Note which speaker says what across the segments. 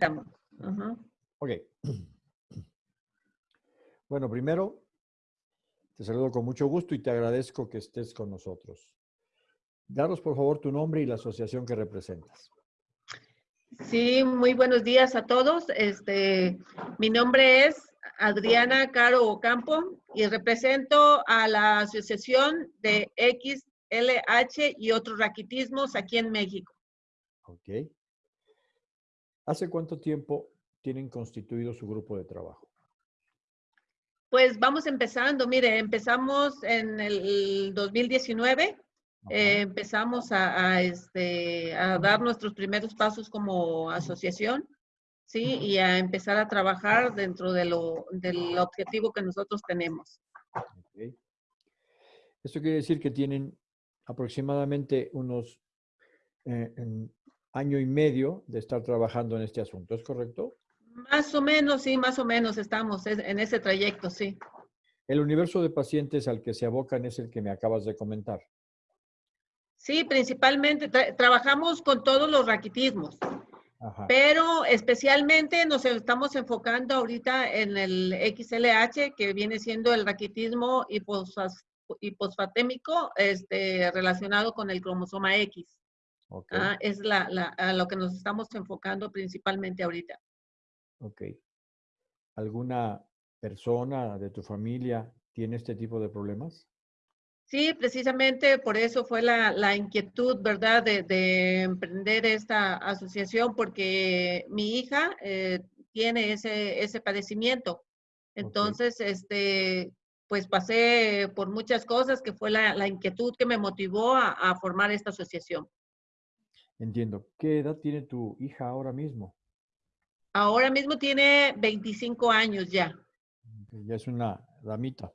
Speaker 1: estamos.
Speaker 2: Ok. Bueno, primero, te saludo con mucho gusto y te agradezco que estés con nosotros. Daros, por favor, tu nombre y la asociación que representas.
Speaker 1: Sí, muy buenos días a todos. Este, mi nombre es Adriana Caro Ocampo y represento a la Asociación de XLH y otros raquitismos aquí en México.
Speaker 2: Ok. ¿Hace cuánto tiempo tienen constituido su grupo de trabajo?
Speaker 1: Pues vamos empezando. Mire, empezamos en el 2019. eh, empezamos a, a, este, a dar nuestros primeros pasos como asociación, ¿sí? Y a empezar a trabajar dentro de lo, del objetivo que nosotros tenemos.
Speaker 2: Ok. Esto quiere decir que tienen aproximadamente unos eh, en año y medio de estar trabajando en este asunto, ¿es correcto?
Speaker 1: Más o menos, sí, más o menos estamos es- en ese trayecto, sí.
Speaker 2: El universo de pacientes al que se abocan es el que me acabas de comentar.
Speaker 1: Sí, principalmente tra- trabajamos con todos los raquitismos,
Speaker 2: Ajá.
Speaker 1: pero especialmente nos estamos enfocando ahorita en el XLH, que viene siendo el raquitismo hipofas- hiposfatémico este, relacionado con el cromosoma X. Ah, es la, la- a lo que nos estamos enfocando principalmente ahorita.
Speaker 2: Ok. ¿Alguna persona de tu familia tiene este tipo de problemas?
Speaker 1: Sí, precisamente por eso fue la, la inquietud, ¿verdad?, de, de emprender esta asociación, porque mi hija eh, tiene ese, ese padecimiento. Entonces, este, pues pasé por muchas cosas que fue la, la inquietud que me motivó a, a formar esta asociación.
Speaker 2: Entiendo. ¿Qué edad tiene tu hija ahora mismo?
Speaker 1: Ahora mismo tiene 25 años ya.
Speaker 2: Ya es una damita.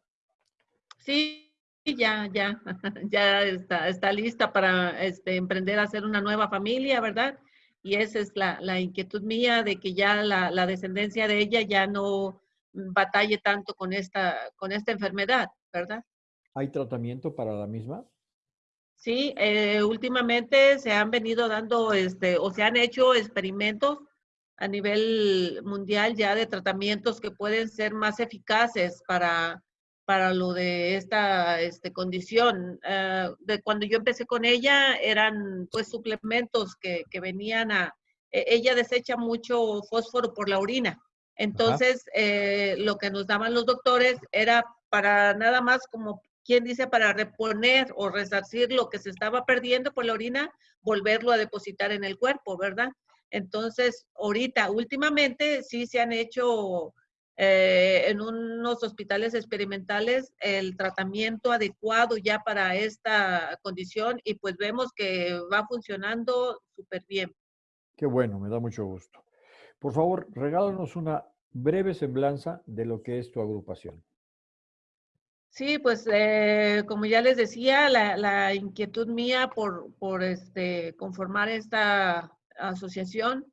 Speaker 1: Sí, ya, ya, ya está, está lista para este, emprender a hacer una nueva familia, ¿verdad? Y esa es la, la inquietud mía de que ya la, la descendencia de ella ya no batalle tanto con esta, con esta enfermedad, ¿verdad?
Speaker 2: ¿Hay tratamiento para la misma?
Speaker 1: Sí, eh, últimamente se han venido dando, este, o se han hecho experimentos a nivel mundial ya de tratamientos que pueden ser más eficaces para, para lo de esta este, condición. Eh, de cuando yo empecé con ella eran pues suplementos que, que venían a, e- ella desecha mucho fósforo por la orina. Entonces, eh, lo que nos daban los doctores era para nada más como quien dice para reponer o resarcir lo que se estaba perdiendo por la orina, volverlo a depositar en el cuerpo, ¿verdad? Entonces, ahorita, últimamente, sí se han hecho eh, en unos hospitales experimentales el tratamiento adecuado ya para esta condición y pues vemos que va funcionando súper bien.
Speaker 2: Qué bueno, me da mucho gusto. Por favor, regálanos una breve semblanza de lo que es tu agrupación.
Speaker 1: Sí, pues eh, como ya les decía, la, la inquietud mía por, por este, conformar esta asociación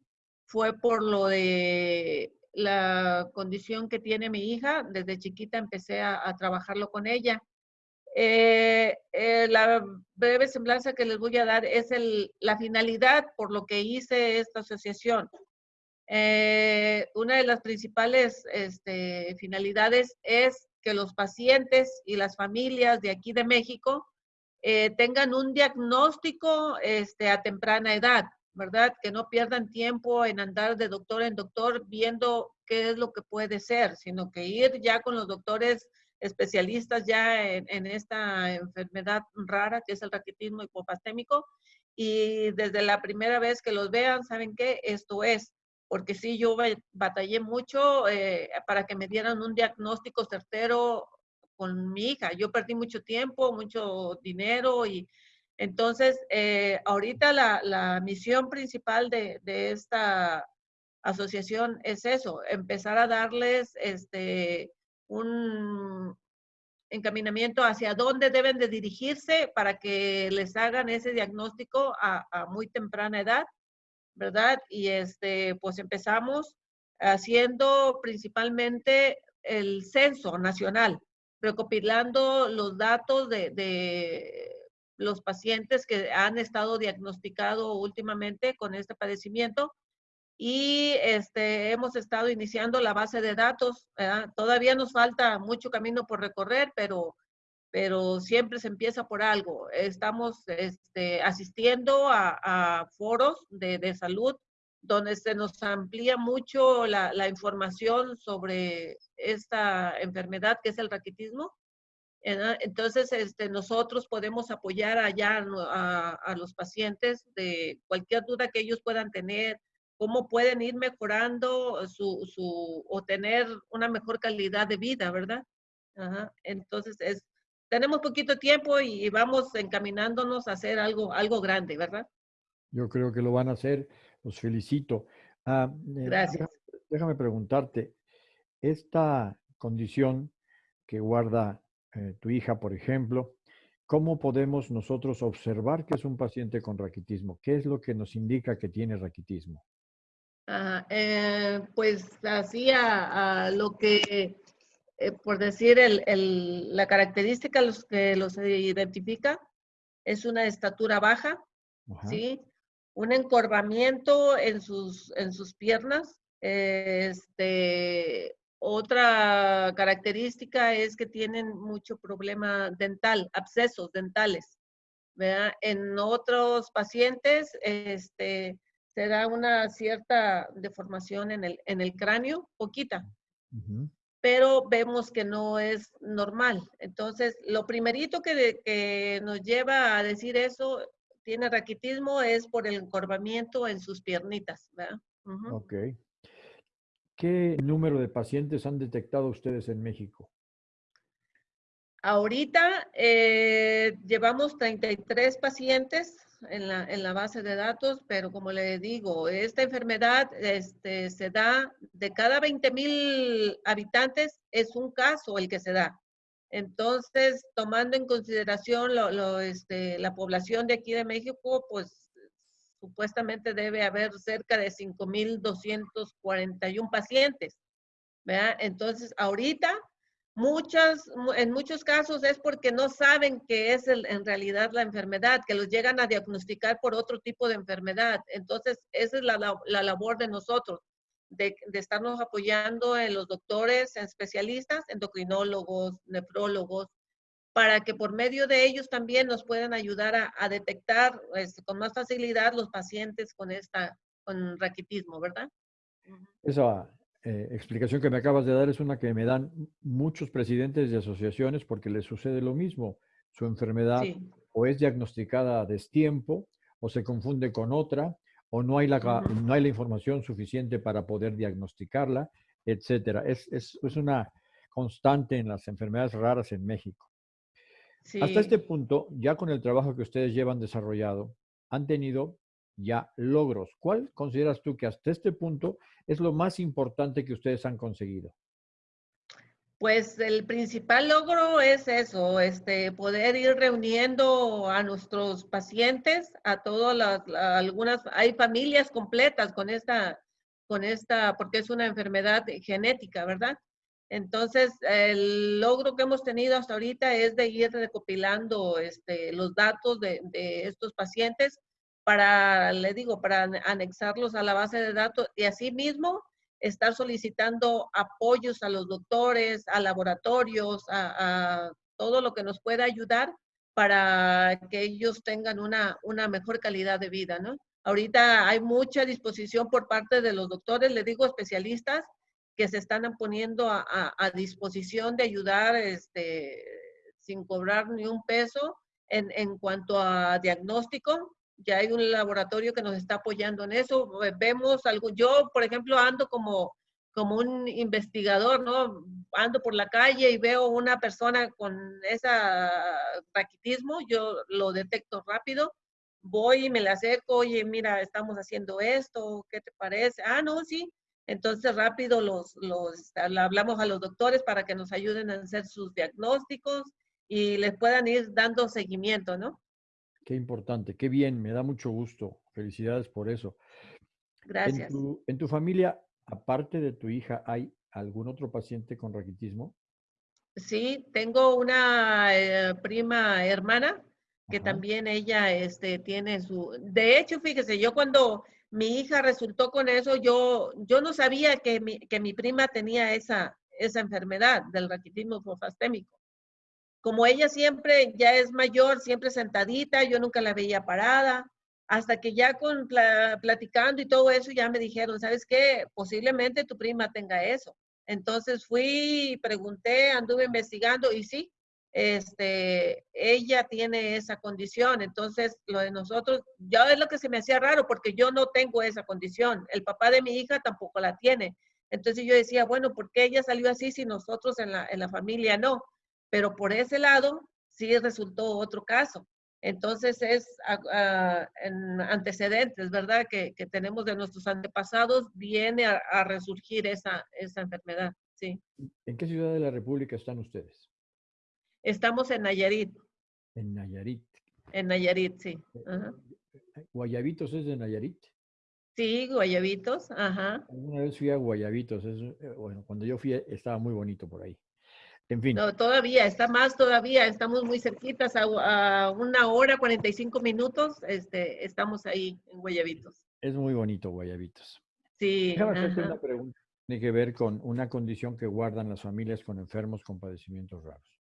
Speaker 1: fue por lo de la condición que tiene mi hija. Desde chiquita empecé a, a trabajarlo con ella. Eh, eh, la breve semblanza que les voy a dar es el, la finalidad por lo que hice esta asociación. Eh, una de las principales este, finalidades es que los pacientes y las familias de aquí de México eh, tengan un diagnóstico este, a temprana edad, ¿verdad? Que no pierdan tiempo en andar de doctor en doctor viendo qué es lo que puede ser, sino que ir ya con los doctores especialistas ya en, en esta enfermedad rara que es el raquitismo hipopastémico y desde la primera vez que los vean, ¿saben qué? Esto es porque sí, yo batallé mucho eh, para que me dieran un diagnóstico certero con mi hija. Yo perdí mucho tiempo, mucho dinero y entonces eh, ahorita la, misión principal de, esta asociación es eso, empezar a darles este, un encaminamiento hacia dónde deben de dirigirse para que les hagan ese diagnóstico a muy temprana edad ¿verdad? Y este, pues empezamos haciendo principalmente el censo nacional, recopilando los datos de, los pacientes que han estado diagnosticados últimamente con este padecimiento y este, hemos estado iniciando la base de datos. Todavía nos falta mucho camino por recorrer, pero, pero siempre se empieza por algo. Estamos este, asistiendo a, foros de, de, salud donde se nos amplía mucho la, la, información sobre esta enfermedad que es el raquitismo. Entonces, este, nosotros podemos apoyar allá a, a los pacientes de cualquier duda que ellos puedan tener, cómo pueden ir mejorando su, su, o tener una mejor calidad de vida, ¿verdad? Entonces, es, tenemos poquito tiempo y vamos encaminándonos a hacer algo, algo grande, ¿verdad?
Speaker 2: Yo creo que lo van a hacer. Los felicito. Ah,
Speaker 1: eh, Gracias.
Speaker 2: Déjame, preguntarte, esta condición que guarda eh, tu hija, por ejemplo, ¿cómo podemos nosotros observar que es un paciente con raquitismo? ¿Qué es lo que nos indica que tiene raquitismo?
Speaker 1: eh, pues así a, lo que, eh, por decir, el, el, la característica los que los identifica es una estatura baja, ¿sí? Un encorvamiento en sus, en sus piernas. Este, otra característica es que tienen mucho problema dental, abscesos dentales. ¿verdad? En otros pacientes, este, se da una cierta deformación en el, en el cráneo, poquita, pero vemos que no es normal. Entonces, lo primerito que, que nos lleva a decir eso, tiene raquitismo, es por el encorvamiento en sus piernitas. ¿verdad?
Speaker 2: Ok. ¿Qué número de pacientes han detectado ustedes en México?
Speaker 1: Ahorita eh, llevamos 33 pacientes en la, en la, base de datos, pero como le digo, esta enfermedad este, se da de cada 20 mil habitantes, es un caso el que se da. Entonces, tomando en consideración lo, este, la población de aquí de México, pues supuestamente debe haber cerca de 5.241 pacientes. ¿verdad? Entonces, ahorita Muchas, en muchos casos es porque no saben que es en realidad la enfermedad, que los llegan a diagnosticar por otro tipo de enfermedad. Entonces, esa es la, la, labor de nosotros, de, de, estarnos apoyando en los doctores, en especialistas, endocrinólogos, nefrólogos, para que por medio de ellos también nos puedan ayudar a, a detectar este, con más facilidad los pacientes con esta, con raquitismo, ¿verdad?
Speaker 2: Eso eh, explicación que me acabas de dar es una que me dan muchos presidentes de asociaciones porque les sucede lo mismo. Su enfermedad o es diagnosticada a destiempo o se confunde con otra o no hay la, no hay la información suficiente para poder diagnosticarla, etcétera. Es, es, es una constante en las enfermedades raras en México. Hasta este punto, ya con el trabajo que ustedes llevan desarrollado, han tenido ya logros. ¿Cuál consideras tú que hasta este punto es lo más importante que ustedes han conseguido?
Speaker 1: Pues el principal logro es eso, este, poder ir reuniendo a nuestros pacientes, a todas las, algunas, hay familias completas con esta, con esta, porque es una enfermedad genética, ¿verdad? Entonces, el logro que hemos tenido hasta ahorita es de ir recopilando este, los datos de, de estos pacientes para, le digo, para anexarlos a la base de datos y asimismo estar solicitando apoyos a los doctores, a laboratorios, a, todo lo que nos pueda ayudar para que ellos tengan una, una mejor calidad de vida, ¿no? Ahorita hay mucha disposición por parte de los doctores, le digo especialistas, que se están poniendo a, a, disposición de ayudar este, sin cobrar ni un peso en, en cuanto a diagnóstico ya hay un laboratorio que nos está apoyando en eso. Vemos algo, yo, por ejemplo, ando como, como un investigador, ¿no? Ando por la calle y veo una persona con ese raquitismo, yo lo detecto rápido, voy y me la acerco, oye, mira, estamos haciendo esto, ¿qué te parece? Ah, no, sí. Entonces rápido los, los hablamos a los doctores para que nos ayuden a hacer sus diagnósticos y les puedan ir dando seguimiento, ¿no?
Speaker 2: Qué importante, qué bien, me da mucho gusto. Felicidades por eso.
Speaker 1: Gracias.
Speaker 2: ¿En tu, familia, aparte de tu hija, hay algún otro paciente con raquitismo?
Speaker 1: Sí, tengo una eh, prima hermana que también ella este, tiene su... De hecho, fíjese, yo cuando mi hija resultó con eso. Yo, yo no sabía que mi, que mi prima tenía esa, esa enfermedad del raquitismo hipofastémico. Como ella siempre ya es mayor, siempre sentadita, yo nunca la veía parada, hasta que ya con platicando y todo eso ya me dijeron, ¿sabes qué? Posiblemente tu prima tenga eso. Entonces fui, pregunté, anduve investigando y sí, este, ella tiene esa condición. Entonces, lo de nosotros, ya es lo que se me hacía raro porque yo no tengo esa condición. El papá de mi hija tampoco la tiene. Entonces yo decía, bueno, ¿por qué ella salió así si nosotros en la, en la familia no? Pero por ese lado sí resultó otro caso. Entonces es en antecedentes, ¿verdad? Que, que, tenemos de nuestros antepasados, viene a, a, resurgir esa, esa enfermedad, sí.
Speaker 2: ¿En qué ciudad de la República están ustedes?
Speaker 1: Estamos en Nayarit.
Speaker 2: En Nayarit.
Speaker 1: En Nayarit, sí.
Speaker 2: Eh, ajá. ¿Guayabitos es de Nayarit?
Speaker 1: Sí, Guayabitos, ajá.
Speaker 2: Una vez fui a Guayabitos, es, eh, bueno, cuando yo fui estaba muy bonito por ahí. En fin.
Speaker 1: No, todavía, está más todavía, estamos muy cerquitas, a, a, una hora, 45 minutos, este, estamos ahí en Guayabitos.
Speaker 2: Es muy bonito Guayabitos.
Speaker 1: Sí.
Speaker 2: Déjame hacerte una pregunta. Tiene que ver con una condición que guardan las familias con enfermos con padecimientos raros.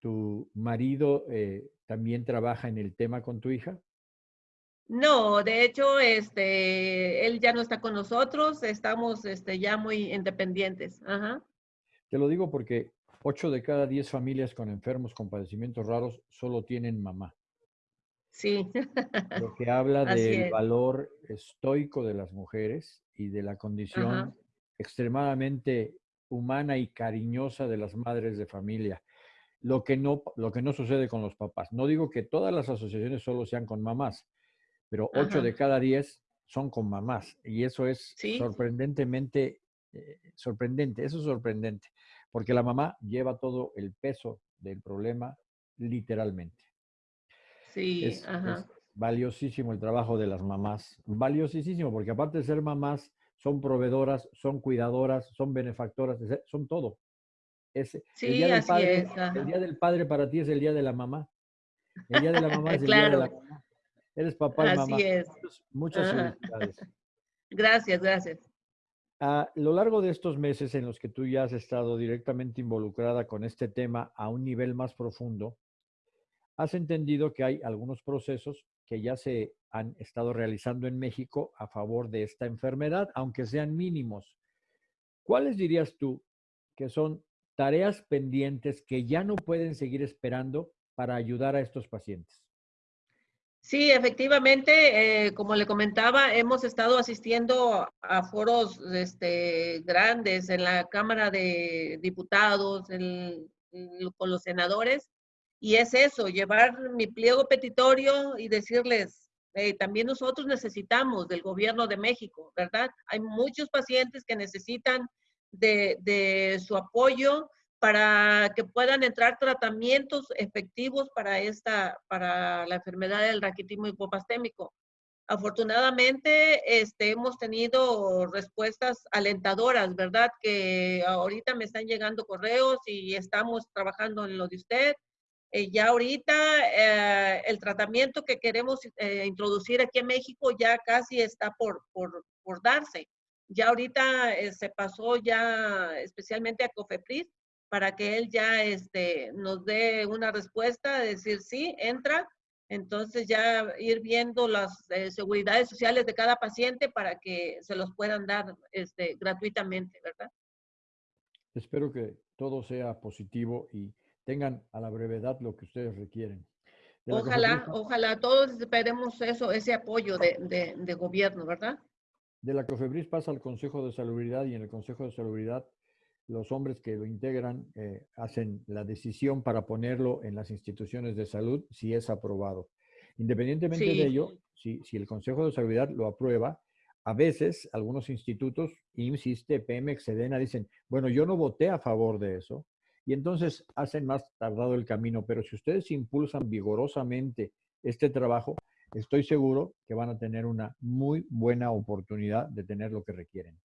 Speaker 2: ¿Tu marido eh, también trabaja en el tema con tu hija?
Speaker 1: No, de hecho, este, él ya no está con nosotros, estamos este, ya muy independientes. Ajá.
Speaker 2: Te lo digo porque 8 de cada 10 familias con enfermos con padecimientos raros solo tienen mamá.
Speaker 1: Sí.
Speaker 2: Lo que habla del valor estoico de las mujeres y de la condición Ajá. extremadamente humana y cariñosa de las madres de familia. Lo que, no, lo que no sucede con los papás. No digo que todas las asociaciones solo sean con mamás, pero 8 Ajá. de cada 10 son con mamás. Y eso es ¿Sí? sorprendentemente eh, sorprendente. Eso es sorprendente porque la mamá lleva todo el peso del problema literalmente.
Speaker 1: Sí,
Speaker 2: es,
Speaker 1: ajá.
Speaker 2: es valiosísimo el trabajo de las mamás, valiosísimo, porque aparte de ser mamás, son proveedoras, son cuidadoras, son benefactoras, son todo. Es,
Speaker 1: sí,
Speaker 2: el, día del
Speaker 1: así
Speaker 2: padre,
Speaker 1: es,
Speaker 2: el día del padre para ti es el día de la mamá. El día de la mamá es el claro. día de la mamá. Eres papá y
Speaker 1: así
Speaker 2: mamá.
Speaker 1: Es.
Speaker 2: Muchas, muchas felicidades.
Speaker 1: Gracias, gracias.
Speaker 2: A lo largo de estos meses en los que tú ya has estado directamente involucrada con este tema a un nivel más profundo, has entendido que hay algunos procesos que ya se han estado realizando en México a favor de esta enfermedad, aunque sean mínimos. ¿Cuáles dirías tú que son tareas pendientes que ya no pueden seguir esperando para ayudar a estos pacientes?
Speaker 1: Sí, efectivamente, eh, como le comentaba, hemos estado asistiendo a foros este, grandes en la Cámara de Diputados, con los senadores, y es eso, llevar mi pliego petitorio y decirles, eh, también nosotros necesitamos del gobierno de México, ¿verdad? Hay muchos pacientes que necesitan de, de su apoyo para que puedan entrar tratamientos efectivos para esta, para la enfermedad del raquitismo hipopastémico. Afortunadamente, este, hemos tenido respuestas alentadoras, ¿verdad? Que ahorita me están llegando correos y estamos trabajando en lo de usted. Eh, ya ahorita eh, el tratamiento que queremos eh, introducir aquí en México ya casi está por, por, por darse. Ya ahorita eh, se pasó ya especialmente a COFEPRIS para que él ya este, nos dé una respuesta, decir sí, entra. Entonces ya ir viendo las eh, seguridades sociales de cada paciente para que se los puedan dar este, gratuitamente, ¿verdad?
Speaker 2: Espero que todo sea positivo y tengan a la brevedad lo que ustedes requieren.
Speaker 1: Ojalá, ojalá, todos esperemos eso, ese apoyo de, de, de, gobierno, ¿verdad?
Speaker 2: De la COFEBRIS pasa al Consejo de Salubridad y en el Consejo de Salubridad los hombres que lo integran eh, hacen la decisión para ponerlo en las instituciones de salud si es aprobado. Independientemente sí. de ello, si, si, el Consejo de Salubridad lo aprueba, a veces algunos institutos, insiste, Pemex, Sedena, dicen, bueno, yo no voté a favor de eso, y entonces hacen más tardado el camino, pero si ustedes impulsan vigorosamente este trabajo, estoy seguro que van a tener una muy buena oportunidad de tener lo que requieren.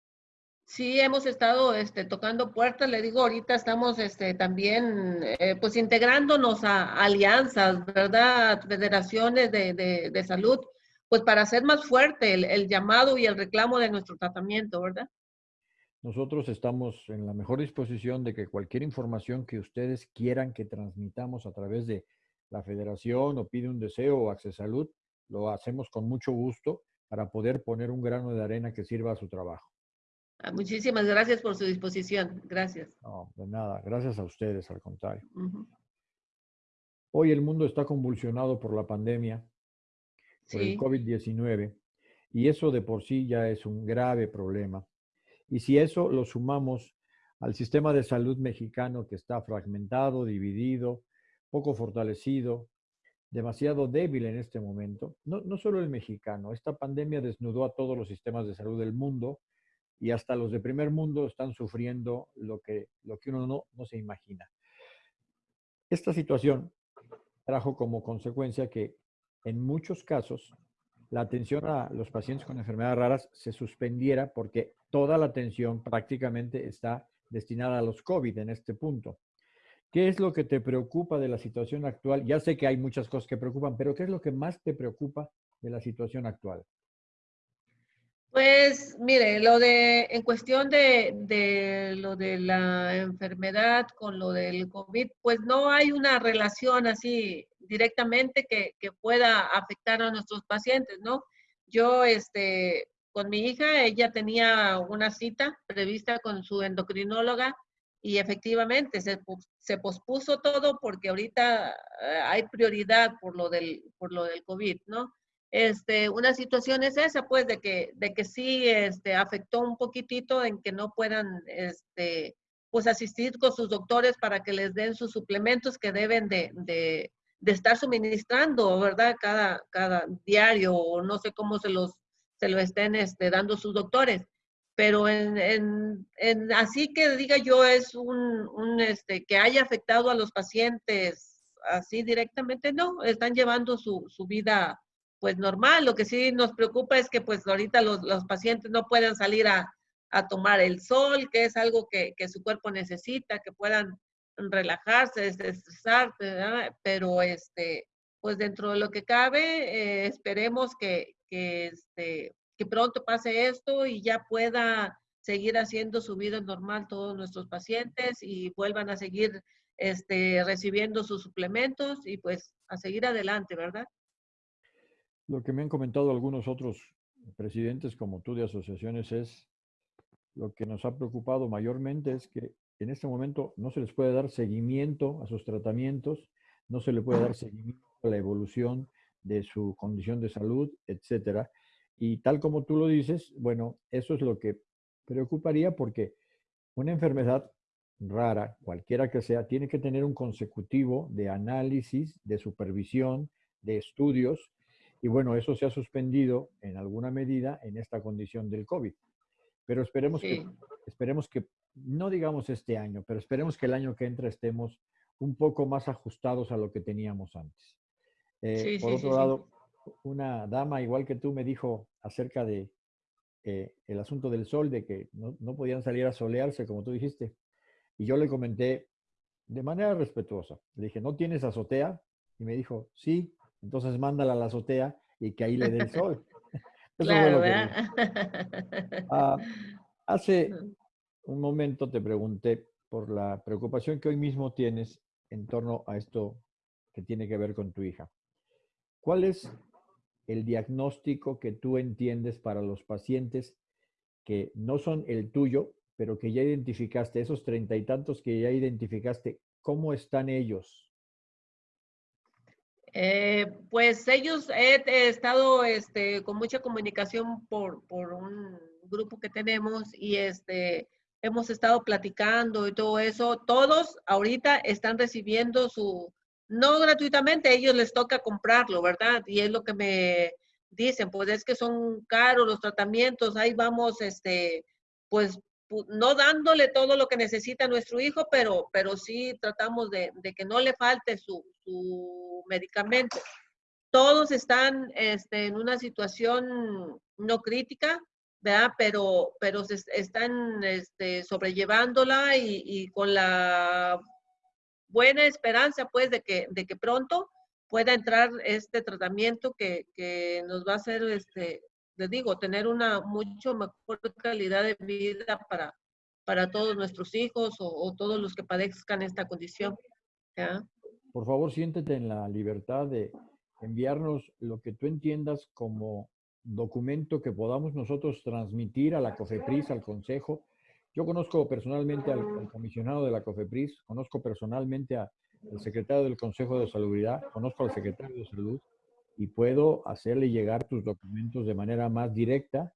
Speaker 1: Sí, hemos estado este, tocando puertas, le digo, ahorita estamos este, también eh, pues integrándonos a, alianzas, ¿verdad? Federaciones de, de, salud, pues para hacer más fuerte el, llamado y el reclamo de nuestro tratamiento, ¿verdad?
Speaker 2: Nosotros estamos en la mejor disposición de que cualquier información que ustedes quieran que transmitamos a través de la federación o pide un deseo o Access Salud, lo hacemos con mucho gusto para poder poner un grano de arena que sirva a su trabajo.
Speaker 1: Ah, muchísimas gracias por su disposición. Gracias.
Speaker 2: No, de nada. Gracias a ustedes, al contrario. Hoy el mundo está convulsionado por la pandemia, por el COVID-19, y eso de por sí ya es un grave problema. Y si eso lo sumamos al sistema de salud mexicano que está fragmentado, dividido, poco fortalecido, demasiado débil en este momento, no, no solo el mexicano, esta pandemia desnudó a todos los sistemas de salud del mundo y hasta los de primer mundo están sufriendo lo que, lo que uno no, no se imagina. Esta situación trajo como consecuencia que en muchos casos la atención a los pacientes con enfermedades raras se suspendiera porque toda la atención prácticamente está destinada a los COVID en este punto. ¿Qué es lo que te preocupa de la situación actual? Ya sé que hay muchas cosas que preocupan, pero ¿qué es lo que más te preocupa de la situación actual?
Speaker 1: Pues mire, lo de, en cuestión de, de, lo de la enfermedad con lo del COVID, pues no hay una relación así directamente que, que pueda afectar a nuestros pacientes, ¿no? Yo, este, con mi hija, ella tenía una cita prevista con su endocrinóloga y efectivamente se, se pospuso todo porque ahorita eh, hay prioridad por lo del, por lo del COVID, ¿no? Este, una situación es esa, pues, de que, de que sí este, afectó un poquitito en que no puedan, este, pues, asistir con sus doctores para que les den sus suplementos que deben de, estar suministrando, ¿verdad? Cada, cada diario, o no sé cómo se los se lo estén este, dando sus doctores. Pero en, así que diga yo es un, este, que haya afectado a los pacientes así directamente, no, están llevando su vida pues normal. Lo que sí nos preocupa es que pues ahorita los, los pacientes no puedan salir a, a, tomar el sol, que es algo que, que, su cuerpo necesita, que puedan relajarse, desestresarse, pero este, pues dentro de lo que cabe, eh, esperemos que, que, este, que pronto pase esto y ya pueda seguir haciendo su vida normal todos nuestros pacientes y vuelvan a seguir este, recibiendo sus suplementos y pues a seguir adelante, ¿verdad?
Speaker 2: Lo que me han comentado algunos otros presidentes como tú de asociaciones es lo que nos ha preocupado mayormente es que en este momento no se les puede dar seguimiento a sus tratamientos, no se le puede dar seguimiento a la evolución de su condición de salud, etcétera. Y tal como tú lo dices, bueno, eso es lo que preocuparía porque una enfermedad rara, cualquiera que sea, tiene que tener un consecutivo de análisis, de supervisión, de estudios, y bueno, eso se ha suspendido en alguna medida en esta condición del COVID. Pero esperemos, que, esperemos que, no digamos este año, pero esperemos que el año que entra estemos un poco más ajustados a lo que teníamos antes. Eh, por otro lado, una dama igual que tú me dijo acerca de eh, el asunto del sol, de que no, no, podían salir a solearse, como tú dijiste. Y yo le comenté de manera respetuosa. Le dije, ¿no tienes azotea? Y me dijo, sí, entonces mándala a la azotea y que ahí le dé el sol.
Speaker 1: claro,
Speaker 2: ah, hace un momento te pregunté por la preocupación que hoy mismo tienes en torno a esto que tiene que ver con tu hija. ¿Cuál es el diagnóstico que tú entiendes para los pacientes que no son el tuyo, pero que ya identificaste, esos treinta y tantos que ya identificaste, ¿cómo están ellos?
Speaker 1: Eh, pues ellos he, estado este, con mucha comunicación por, por, un grupo que tenemos y este, hemos estado platicando y todo eso. Todos ahorita están recibiendo su, no gratuitamente, a ellos les toca comprarlo, ¿verdad? Y es lo que me dicen, pues es que son caros los tratamientos, ahí vamos, este, pues no dándole todo lo que necesita nuestro hijo, pero, pero sí tratamos de, que no le falte su, medicamento. Todos están este, en una situación no crítica, ¿verdad? Pero, pero se están este, sobrellevándola y con la buena esperanza, pues, de que, de que pronto pueda entrar este tratamiento que, que nos va a hacer, este, les digo, tener una mucho mejor calidad de vida para, para todos nuestros hijos o, todos los que padezcan esta condición.
Speaker 2: Por favor, siéntete en la libertad de enviarnos lo que tú entiendas como documento que podamos nosotros transmitir a la COFEPRIS, al Consejo. Yo conozco personalmente al, comisionado de la COFEPRIS, conozco personalmente al secretario del Consejo de Salubridad, conozco al secretario de Salud y puedo hacerle llegar tus documentos de manera más directa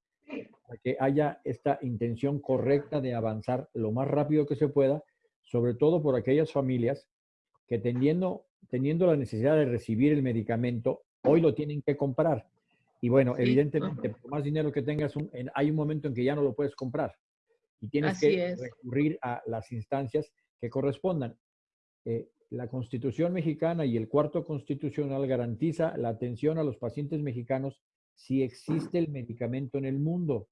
Speaker 2: para que haya esta intención correcta de avanzar lo más rápido que se pueda, sobre todo por aquellas familias que teniendo, teniendo la necesidad de recibir el medicamento, hoy lo tienen que comprar. Y bueno, evidentemente, por más dinero que tengas, hay un momento en que ya no lo puedes comprar y tienes que recurrir a las instancias que correspondan. Eh, la Constitución mexicana y el cuarto constitucional garantiza la atención a los pacientes mexicanos si existe el medicamento en el mundo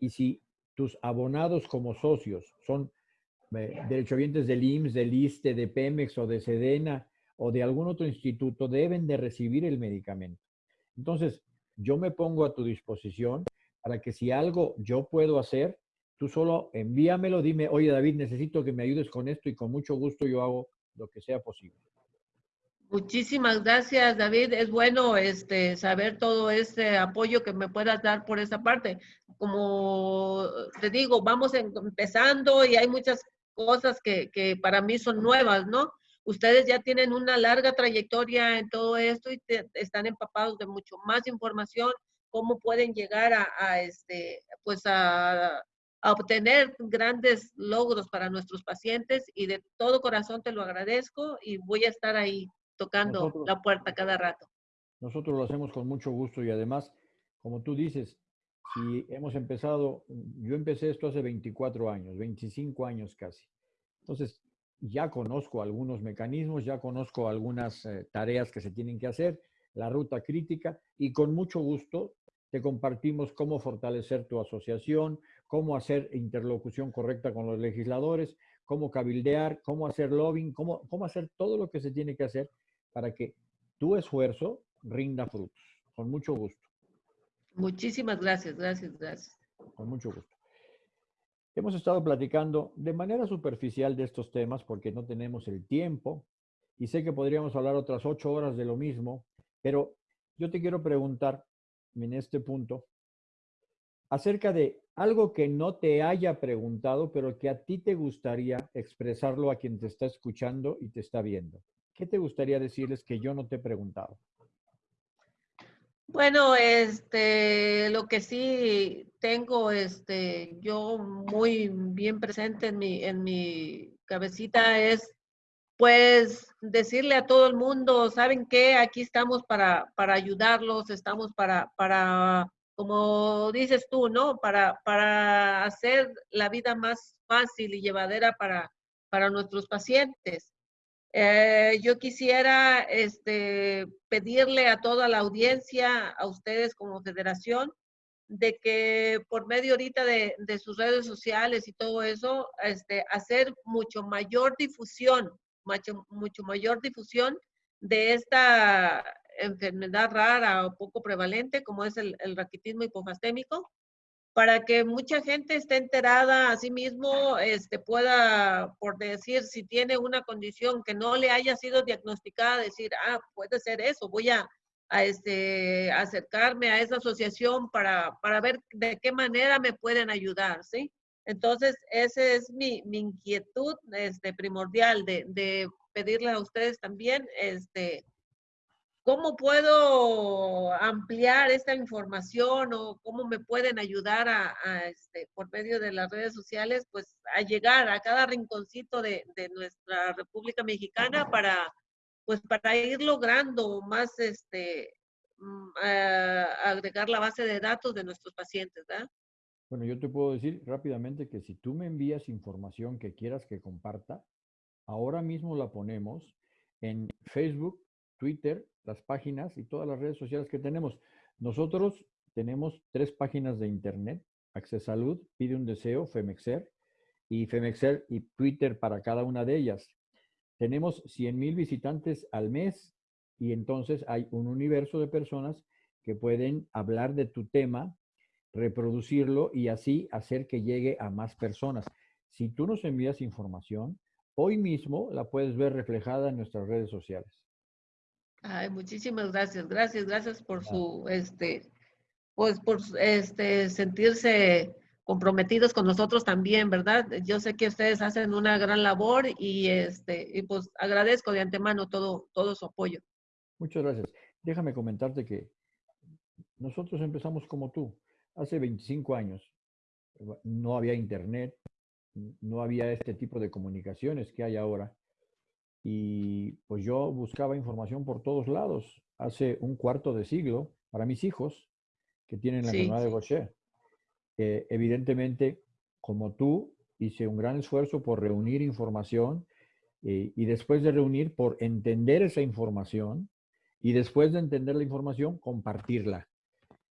Speaker 2: y si tus abonados como socios son derechohabientes del IMSS, del ISTE, de Pemex o de Sedena o de algún otro instituto, deben de recibir el medicamento. Entonces, yo me pongo a tu disposición para que si algo yo puedo hacer, tú solo envíamelo, dime, oye David, necesito que me ayudes con esto y con mucho gusto yo hago lo que sea posible.
Speaker 1: Muchísimas gracias, David. Es bueno este, saber todo este apoyo que me puedas dar por esa parte. Como te digo, vamos empezando y hay muchas cosas que, que para mí son nuevas, ¿no? Ustedes ya tienen una larga trayectoria en todo esto y están empapados de mucho más información, cómo pueden llegar a, a este, pues a, a obtener grandes logros para nuestros pacientes y de todo corazón te lo agradezco y voy a estar ahí tocando la puerta cada rato.
Speaker 2: Nosotros lo hacemos con mucho gusto y además, como tú dices, si hemos empezado, yo empecé esto hace 24 años, 25 años casi. Entonces, ya conozco algunos mecanismos, ya conozco algunas eh, tareas que se tienen que hacer, la ruta crítica y con mucho gusto te compartimos cómo fortalecer tu asociación, cómo hacer interlocución correcta con los legisladores, cómo cabildear, cómo hacer lobbying, cómo, cómo hacer todo lo que se tiene que hacer para que tu esfuerzo rinda frutos. Con mucho gusto.
Speaker 1: Muchísimas gracias, gracias, gracias.
Speaker 2: Con mucho gusto. Hemos estado platicando de manera superficial de estos temas porque no tenemos el tiempo y sé que podríamos hablar otras ocho horas de lo mismo, pero yo te quiero preguntar en este punto, acerca de algo que no te haya preguntado, pero que a ti te gustaría expresarlo a quien te está escuchando y te está viendo. ¿Qué te gustaría decirles que yo no te he preguntado?
Speaker 1: Bueno, este, lo que sí tengo, este, yo muy bien presente en mi, en mi cabecita es, pues, decirle a todo el mundo, ¿saben qué? Aquí estamos para, para ayudarlos, estamos para, para como dices tú, ¿no? Para, para hacer la vida más fácil y llevadera para, para nuestros pacientes. Eh, yo quisiera este, pedirle a toda la audiencia, a ustedes como federación, de que por medio ahorita de, sus redes sociales y todo eso, este, hacer mucho mayor difusión, mucho, mucho mayor difusión de esta enfermedad rara o poco prevalente, como es el, raquitismo hipofastémico, para que mucha gente esté enterada a sí mismo, este, pueda, por decir, si tiene una condición que no le haya sido diagnosticada, decir, ah, puede ser eso, voy a, a este, acercarme a esa asociación para, para ver de qué manera me pueden ayudar, ¿sí? Entonces, esa es mi, mi inquietud este, primordial de, de, pedirle a ustedes también, este, ¿Cómo puedo ampliar esta información o cómo me pueden ayudar a, este, por medio de las redes sociales, pues a llegar a cada rinconcito de, nuestra República Mexicana para, pues para ir logrando más, este, mm, agregar la base de datos de nuestros pacientes, ¿verdad?
Speaker 2: Bueno, yo te puedo decir rápidamente que si tú me envías información que quieras que comparta, ahora mismo la ponemos en Facebook, Twitter, las páginas y todas las redes sociales que tenemos. Nosotros tenemos tres páginas de internet, Salud, Pide un Deseo, Femexer, y Femexer y Twitter para cada una de ellas. Tenemos 100 mil visitantes al mes y entonces hay un universo de personas que pueden hablar de tu tema, reproducirlo y así hacer que llegue a más personas. Si tú nos envías información, hoy mismo la puedes ver reflejada en nuestras redes sociales.
Speaker 1: Ay, muchísimas gracias, gracias, gracias por su, este, pues por este, sentirse comprometidos con nosotros también, ¿verdad? Yo sé que ustedes hacen una gran labor y, este, y pues agradezco de antemano todo, todo su apoyo.
Speaker 2: Muchas gracias. Déjame comentarte que nosotros empezamos como tú, hace 25 años. No había internet, no había este tipo de comunicaciones que hay ahora. Y pues yo buscaba información por todos lados. Hace un cuarto de siglo, para mis hijos, que tienen la enfermedad de Gaucher. Eh, evidentemente, como tú, hice un gran esfuerzo por reunir información eh, y después de reunir, por entender esa información y después de entender la información, compartirla.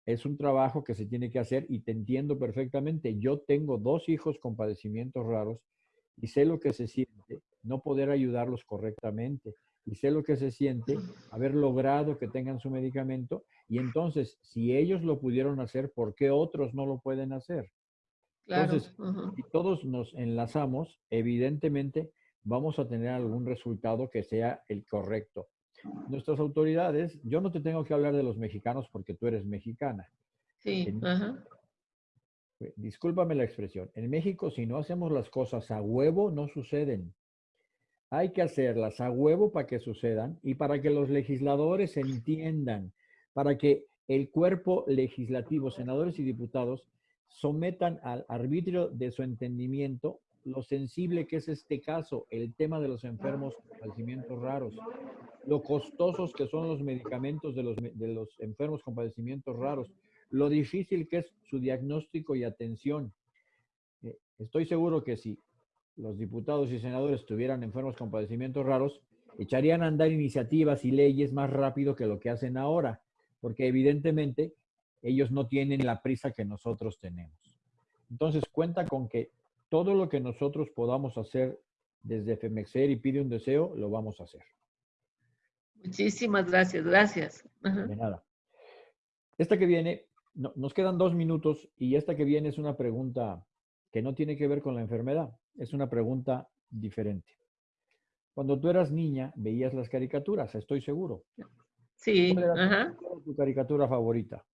Speaker 2: Es un trabajo que se tiene que hacer y te entiendo perfectamente. Yo tengo dos hijos con padecimientos raros y sé lo que se siente no poder ayudarlos correctamente y sé lo que se siente haber logrado que tengan su medicamento y entonces si ellos lo pudieron hacer, ¿por qué otros no lo pueden hacer? Entonces, si todos nos enlazamos, evidentemente vamos a tener algún resultado que sea el correcto. Nuestras autoridades, yo no te tengo que hablar de los mexicanos porque tú eres mexicana.
Speaker 1: Sí,
Speaker 2: Discúlpame la expresión. En México, si no hacemos las cosas a huevo, no suceden. Hay que hacerlas a huevo para que sucedan y para que los legisladores entiendan, para que el cuerpo legislativo, senadores y diputados, sometan al arbitrio de su entendimiento lo sensible que es este caso, el tema de los enfermos con padecimientos raros, lo costosos que son los medicamentos de los, de los enfermos con padecimientos raros, lo difícil que es su diagnóstico y atención. Eh, estoy seguro que si los diputados y senadores tuvieran enfermos con padecimientos raros, echarían a andar iniciativas y leyes más rápido que lo que hacen ahora, porque evidentemente ellos no tienen la prisa que nosotros tenemos. Entonces cuenta con que todo lo que nosotros podamos hacer desde FEMEXER y pide un deseo, lo vamos a hacer.
Speaker 1: Muchísimas gracias, gracias.
Speaker 2: De nada. Esta que viene, nos quedan dos minutos y esta que viene es una pregunta que no tiene que ver con la enfermedad, es una pregunta diferente. Cuando tú eras niña, veías las caricaturas, estoy seguro.
Speaker 1: Sí.
Speaker 2: ¿Cuál era, tu caricatura favorita?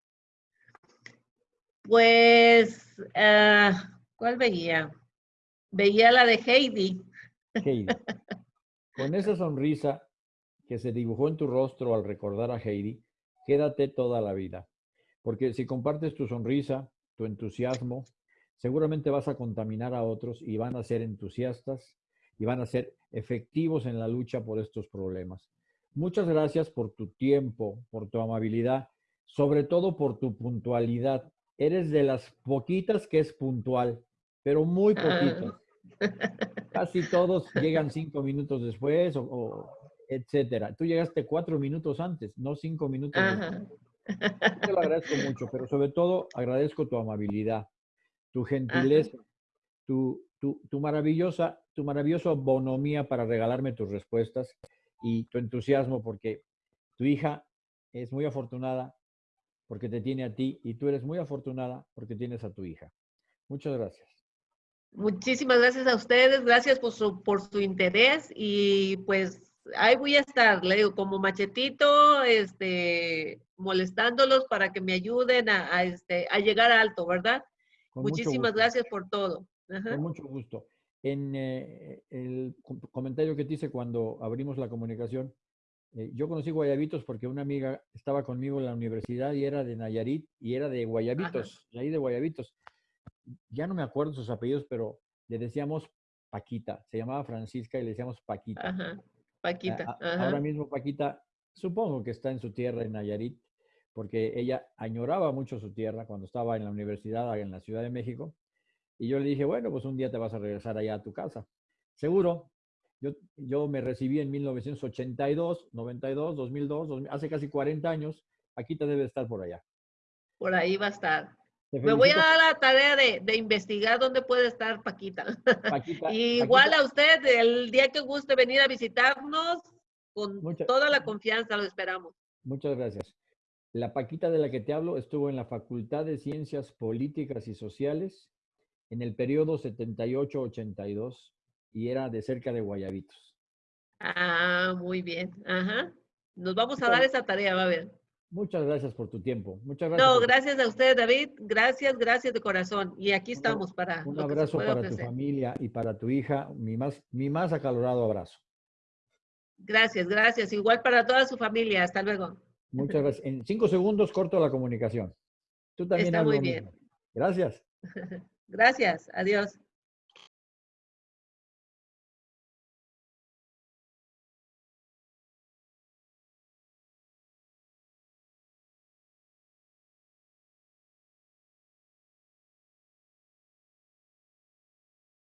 Speaker 1: Pues, ah, ¿cuál veía? Veía la de Heidi.
Speaker 2: Heidi. Con esa sonrisa que se dibujó en tu rostro al recordar a Heidi, quédate toda la vida. Porque si compartes tu sonrisa, tu entusiasmo, seguramente vas a contaminar a otros y van a ser entusiastas y van a ser efectivos en la lucha por estos problemas. Muchas gracias por tu tiempo, por tu amabilidad, sobre todo por tu puntualidad. Eres de las poquitas que es puntual, pero muy ah. poquitas. Casi todos llegan cinco minutos después o, etcétera. Tú llegaste cuatro minutos antes, no cinco minutos después. Te lo agradezco mucho, pero sobre todo agradezco tu amabilidad, tu gentileza, tu, tu, tu, maravillosa, tu maravillosa bonomía para regalarme tus respuestas y tu entusiasmo porque tu hija es muy afortunada porque te tiene a ti y tú eres muy afortunada porque tienes a tu hija. Muchas gracias.
Speaker 1: Muchísimas gracias a ustedes, gracias por su, por su interés y pues ahí voy a estar, le digo, como machetito, este, molestándolos para que me ayuden a, este, a llegar alto, ¿verdad? Muchísimas gracias por todo.
Speaker 2: Con mucho gusto. En eh, el comentario que te hice cuando abrimos la comunicación, eh, yo conocí Guayabitos porque una amiga estaba conmigo en la universidad y era de Nayarit y era de Guayabitos, de ahí de Guayabitos ya no me acuerdo sus apellidos, pero le decíamos Paquita, se llamaba Francisca y le decíamos Paquita.
Speaker 1: Ajá, Paquita.
Speaker 2: Ahora mismo Paquita, supongo que está en su tierra en Nayarit, porque ella añoraba mucho su tierra cuando estaba en la universidad en la Ciudad de México. Y yo le dije, bueno, pues un día te vas a regresar allá a tu casa. Seguro. Yo, yo me recibí en 1982, 92, 2002, hace casi 40 años. Paquita debe estar por allá.
Speaker 1: Por ahí va a estar. Me voy a dar la tarea de, investigar dónde puede estar Paquita. igual a usted, el día que guste venir a visitarnos, Con toda la confianza lo esperamos.
Speaker 2: Muchas gracias. La Paquita de la que te hablo estuvo en la Facultad de Ciencias Políticas y Sociales en el periodo 78-82 y era de cerca de Guayabitos.
Speaker 1: Ah, muy bien. Ajá. Nos vamos a dar esa tarea, va a ver.
Speaker 2: Muchas gracias por tu tiempo. Muchas gracias.
Speaker 1: No, gracias a usted, David. Gracias, gracias de corazón. Y aquí estamos para.
Speaker 2: Un abrazo para tu familia y para tu hija. Mi más, mi más acalorado abrazo.
Speaker 1: Gracias, gracias. Igual para toda su familia. Hasta luego.
Speaker 2: Muchas gracias. En cinco segundos corto la comunicación. Tú también.
Speaker 1: Está muy bien.
Speaker 2: Gracias.
Speaker 1: gracias. Adiós.